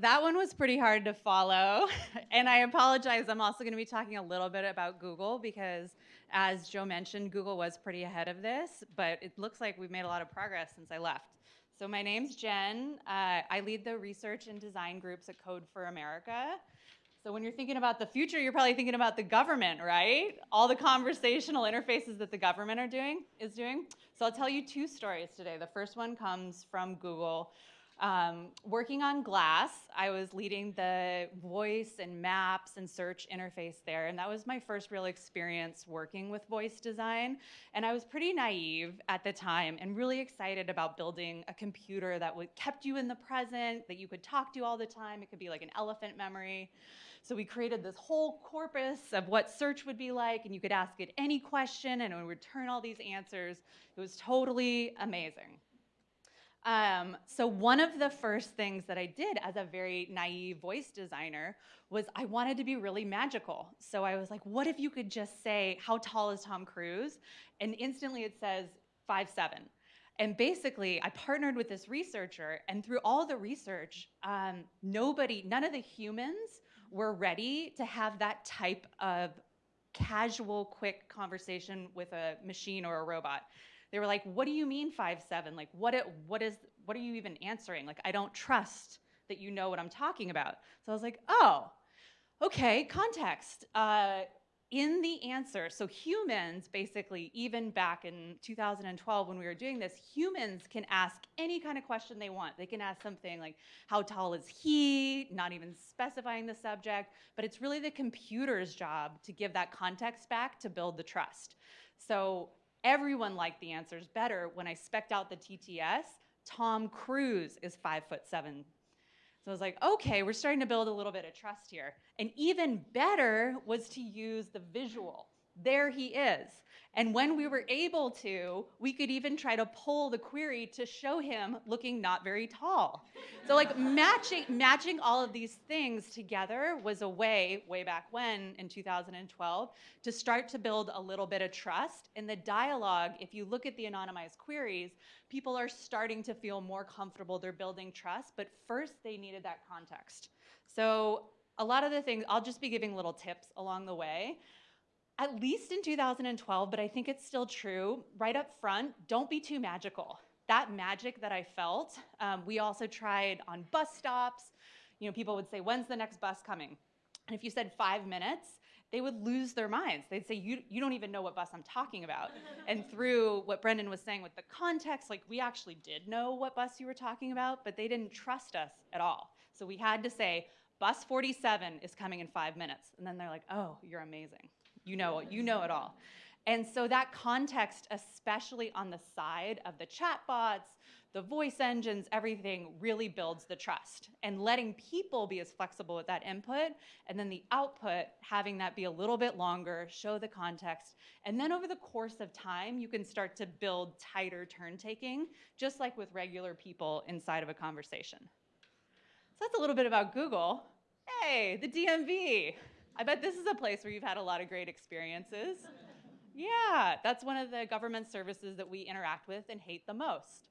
That one was pretty hard to follow. And I apologize, I'm also gonna be talking a little bit about Google because as Joe mentioned, Google was pretty ahead of this, but it looks like we've made a lot of progress since I left. So my name's Jen. Uh, I lead the research and design groups at Code for America. So when you're thinking about the future, you're probably thinking about the government, right? All the conversational interfaces that the government are doing is doing. So I'll tell you two stories today. The first one comes from Google. Um, working on Glass, I was leading the voice and maps and search interface there, and that was my first real experience working with voice design. And I was pretty naive at the time and really excited about building a computer that would kept you in the present, that you could talk to all the time. It could be like an elephant memory. So we created this whole corpus of what search would be like, and you could ask it any question, and it would return all these answers. It was totally amazing. Um, so one of the first things that I did as a very naive voice designer was I wanted to be really magical. So I was like, what if you could just say, how tall is Tom Cruise? And instantly it says five seven. And basically, I partnered with this researcher, and through all the research, um, nobody, none of the humans were ready to have that type of casual, quick conversation with a machine or a robot they were like, what do you mean five seven? Like, what, it, what, is, what are you even answering? Like, I don't trust that you know what I'm talking about. So I was like, oh, okay, context. Uh, in the answer, so humans basically, even back in 2012 when we were doing this, humans can ask any kind of question they want. They can ask something like, how tall is he? Not even specifying the subject, but it's really the computer's job to give that context back to build the trust. So Everyone liked the answers better when I specked out the TTS. Tom Cruise is five foot seven. So I was like, okay, we're starting to build a little bit of trust here. And even better was to use the visual. There he is. And when we were able to, we could even try to pull the query to show him looking not very tall. So like matching, matching all of these things together was a way, way back when in 2012, to start to build a little bit of trust. In the dialogue, if you look at the anonymized queries, people are starting to feel more comfortable, they're building trust, but first they needed that context. So a lot of the things, I'll just be giving little tips along the way at least in 2012, but I think it's still true, right up front, don't be too magical. That magic that I felt, um, we also tried on bus stops. You know, people would say, when's the next bus coming? And if you said five minutes, they would lose their minds. They'd say, you, you don't even know what bus I'm talking about. and through what Brendan was saying with the context, like we actually did know what bus you were talking about, but they didn't trust us at all. So we had to say, bus 47 is coming in five minutes. And then they're like, oh, you're amazing. You know, you know it all. And so that context, especially on the side of the chatbots, the voice engines, everything really builds the trust. And letting people be as flexible with that input, and then the output, having that be a little bit longer, show the context. And then over the course of time, you can start to build tighter turn taking, just like with regular people inside of a conversation. So that's a little bit about Google. Hey, the DMV. I bet this is a place where you've had a lot of great experiences. Yeah, that's one of the government services that we interact with and hate the most.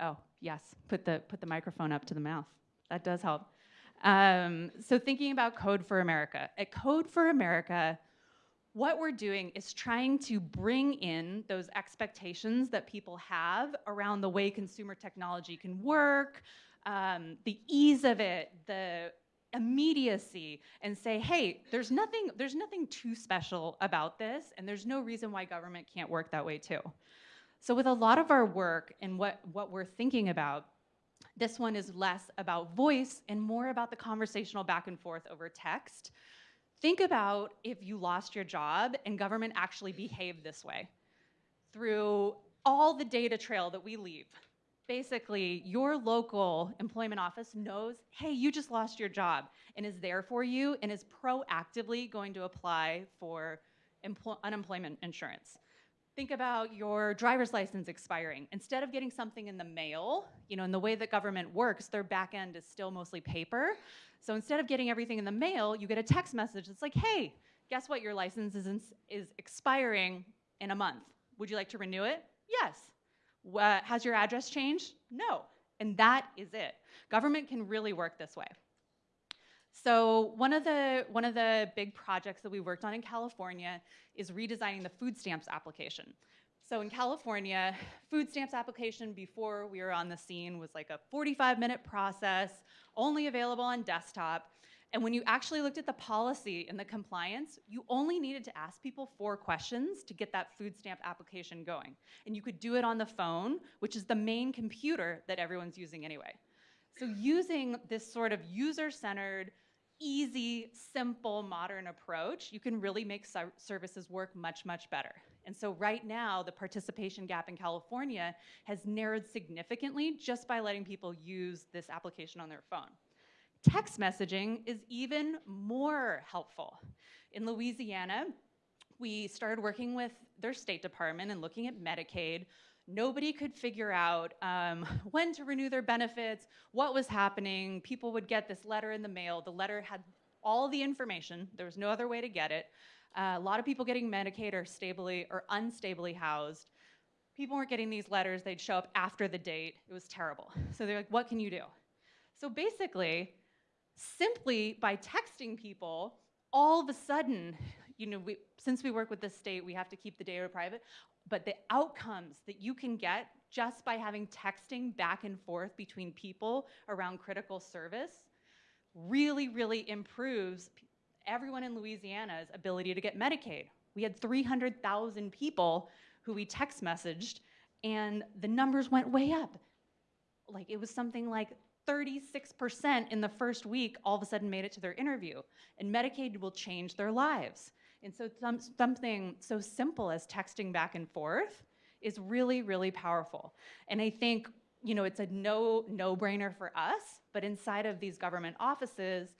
Oh, yes, put the, put the microphone up to the mouth. That does help. Um, so thinking about Code for America. At Code for America, what we're doing is trying to bring in those expectations that people have around the way consumer technology can work, um, the ease of it, the immediacy and say, hey, there's nothing, there's nothing too special about this, and there's no reason why government can't work that way too. So with a lot of our work and what, what we're thinking about, this one is less about voice and more about the conversational back and forth over text. Think about if you lost your job and government actually behaved this way through all the data trail that we leave, basically your local employment office knows, hey, you just lost your job and is there for you and is proactively going to apply for unemployment insurance. Think about your driver's license expiring. Instead of getting something in the mail, you know, in the way that government works, their back end is still mostly paper. So instead of getting everything in the mail, you get a text message that's like, hey, guess what? Your license is, is expiring in a month. Would you like to renew it? Yes. Has your address changed? No. And that is it. Government can really work this way. So one of the one of the big projects that we worked on in California is redesigning the food stamps application. So in California, food stamps application before we were on the scene was like a 45 minute process, only available on desktop. And when you actually looked at the policy and the compliance, you only needed to ask people four questions to get that food stamp application going. And you could do it on the phone, which is the main computer that everyone's using anyway. So using this sort of user-centered, easy, simple, modern approach, you can really make services work much, much better. And so right now, the participation gap in California has narrowed significantly just by letting people use this application on their phone. Text messaging is even more helpful. In Louisiana, we started working with their State Department and looking at Medicaid. Nobody could figure out um, when to renew their benefits, what was happening. People would get this letter in the mail. The letter had all the information. There was no other way to get it. Uh, a lot of people getting Medicaid are stably or unstably housed. People weren't getting these letters. They'd show up after the date. It was terrible. So they're like, what can you do? So basically, simply by texting people, all of a sudden, you know, we, since we work with the state, we have to keep the data private, but the outcomes that you can get just by having texting back and forth between people around critical service really, really improves everyone in Louisiana's ability to get Medicaid. We had 300,000 people who we text messaged and the numbers went way up. Like it was something like 36% in the first week all of a sudden made it to their interview. And Medicaid will change their lives. And so some, something so simple as texting back and forth is really, really powerful. And I think, you know, it's a no, no-brainer for us, but inside of these government offices,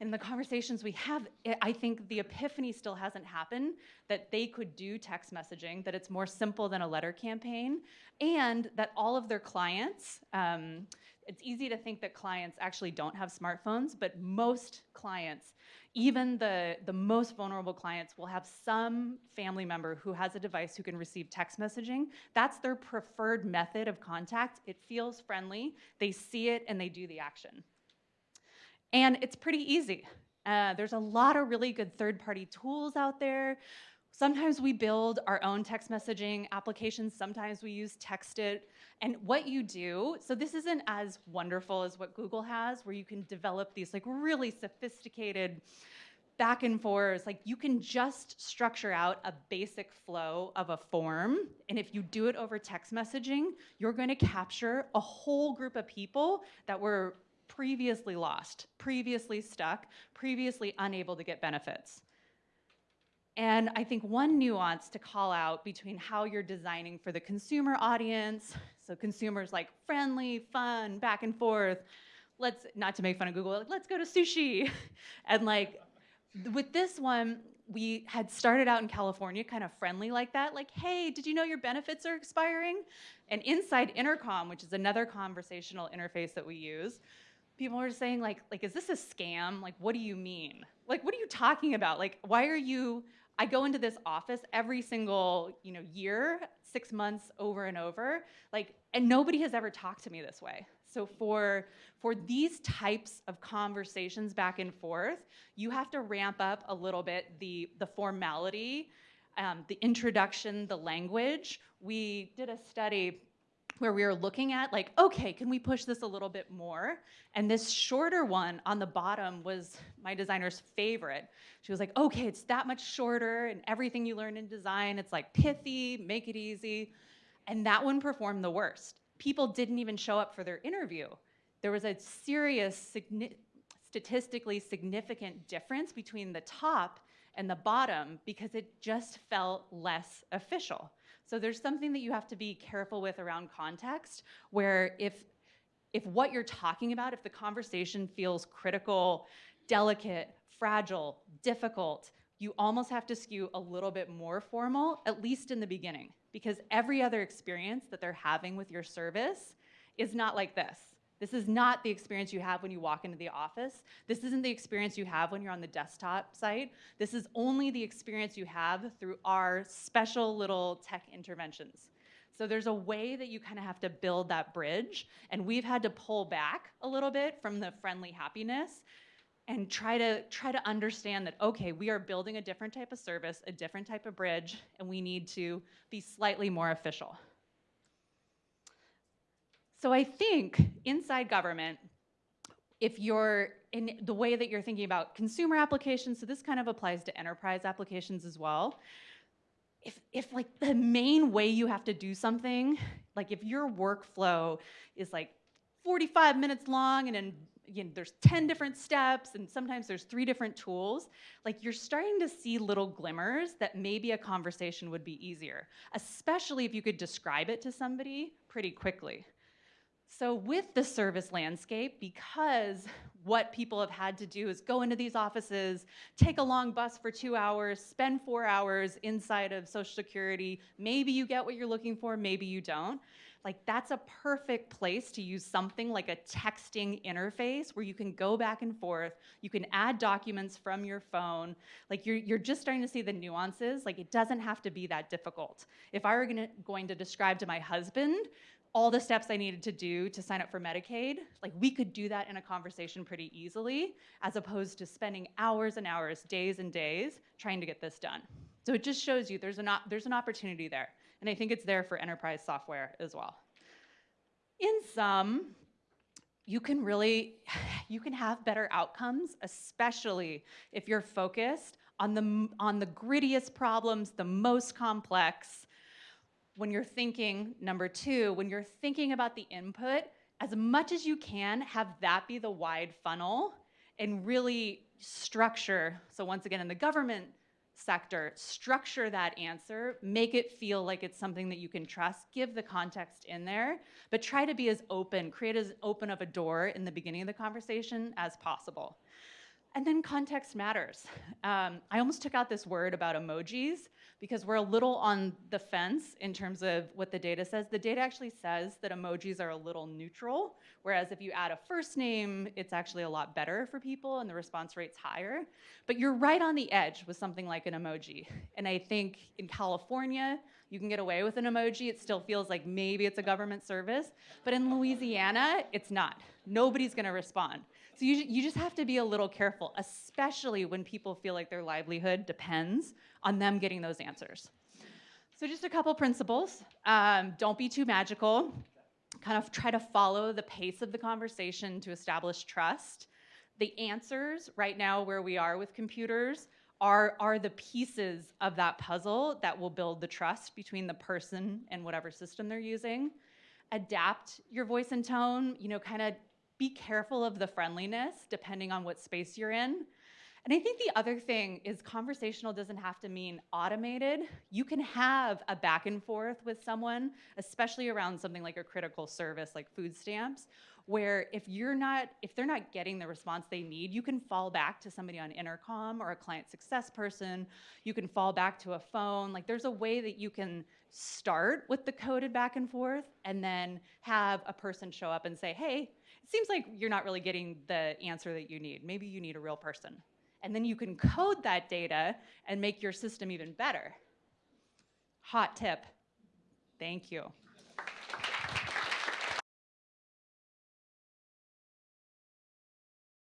in the conversations we have, I think the epiphany still hasn't happened that they could do text messaging, that it's more simple than a letter campaign, and that all of their clients, um, it's easy to think that clients actually don't have smartphones, but most clients, even the, the most vulnerable clients will have some family member who has a device who can receive text messaging. That's their preferred method of contact. It feels friendly, they see it, and they do the action. And it's pretty easy. Uh, there's a lot of really good third-party tools out there. Sometimes we build our own text messaging applications. Sometimes we use Textit. And what you do, so this isn't as wonderful as what Google has, where you can develop these like really sophisticated back and forth. Like you can just structure out a basic flow of a form. And if you do it over text messaging, you're going to capture a whole group of people that were previously lost, previously stuck, previously unable to get benefits. And I think one nuance to call out between how you're designing for the consumer audience, so consumers like friendly, fun, back and forth, let's, not to make fun of Google, like, let's go to sushi. and like, with this one, we had started out in California kind of friendly like that, like, hey, did you know your benefits are expiring? And inside Intercom, which is another conversational interface that we use, people were saying like, like, is this a scam? Like, what do you mean? Like, what are you talking about? Like, why are you, I go into this office every single, you know, year, six months over and over, like, and nobody has ever talked to me this way. So for, for these types of conversations back and forth, you have to ramp up a little bit the, the formality, um, the introduction, the language. We did a study where we were looking at like, okay, can we push this a little bit more? And this shorter one on the bottom was my designer's favorite. She was like, okay, it's that much shorter and everything you learn in design, it's like pithy, make it easy. And that one performed the worst. People didn't even show up for their interview. There was a serious, statistically significant difference between the top and the bottom because it just felt less official. So there's something that you have to be careful with around context, where if, if what you're talking about, if the conversation feels critical, delicate, fragile, difficult, you almost have to skew a little bit more formal, at least in the beginning, because every other experience that they're having with your service is not like this. This is not the experience you have when you walk into the office. This isn't the experience you have when you're on the desktop site. This is only the experience you have through our special little tech interventions. So there's a way that you kind of have to build that bridge. And we've had to pull back a little bit from the friendly happiness and try to try to understand that okay, we are building a different type of service, a different type of bridge, and we need to be slightly more official. So I think inside government, if you're in the way that you're thinking about consumer applications, so this kind of applies to enterprise applications as well. If, if like the main way you have to do something, like if your workflow is like 45 minutes long and then you know, there's 10 different steps and sometimes there's three different tools, like you're starting to see little glimmers that maybe a conversation would be easier, especially if you could describe it to somebody pretty quickly. So with the service landscape, because what people have had to do is go into these offices, take a long bus for two hours, spend four hours inside of Social Security, maybe you get what you're looking for, maybe you don't. Like that's a perfect place to use something like a texting interface where you can go back and forth, you can add documents from your phone. Like you're, you're just starting to see the nuances. Like it doesn't have to be that difficult. If I were gonna, going to describe to my husband all the steps I needed to do to sign up for Medicaid, like we could do that in a conversation pretty easily, as opposed to spending hours and hours, days and days, trying to get this done. So it just shows you there's an, there's an opportunity there. And I think it's there for enterprise software as well. In sum, you can really, you can have better outcomes, especially if you're focused on the, on the grittiest problems, the most complex, when you're thinking, number two, when you're thinking about the input, as much as you can, have that be the wide funnel and really structure. So once again, in the government sector, structure that answer, make it feel like it's something that you can trust, give the context in there, but try to be as open, create as open of a door in the beginning of the conversation as possible. And then context matters. Um, I almost took out this word about emojis because we're a little on the fence in terms of what the data says. The data actually says that emojis are a little neutral, whereas if you add a first name, it's actually a lot better for people and the response rate's higher. But you're right on the edge with something like an emoji. And I think in California, you can get away with an emoji. It still feels like maybe it's a government service. But in Louisiana, it's not. Nobody's gonna respond. So you, you just have to be a little careful, especially when people feel like their livelihood depends on them getting those answers. So just a couple principles. Um, don't be too magical. Kind of try to follow the pace of the conversation to establish trust. The answers right now where we are with computers are, are the pieces of that puzzle that will build the trust between the person and whatever system they're using. Adapt your voice and tone, you know, kind of be careful of the friendliness depending on what space you're in. And I think the other thing is conversational doesn't have to mean automated. You can have a back and forth with someone, especially around something like a critical service like food stamps, where if you're not, if they're not getting the response they need, you can fall back to somebody on intercom or a client success person. You can fall back to a phone. Like there's a way that you can start with the coded back and forth and then have a person show up and say, hey, seems like you're not really getting the answer that you need. Maybe you need a real person. And then you can code that data and make your system even better. Hot tip. Thank you.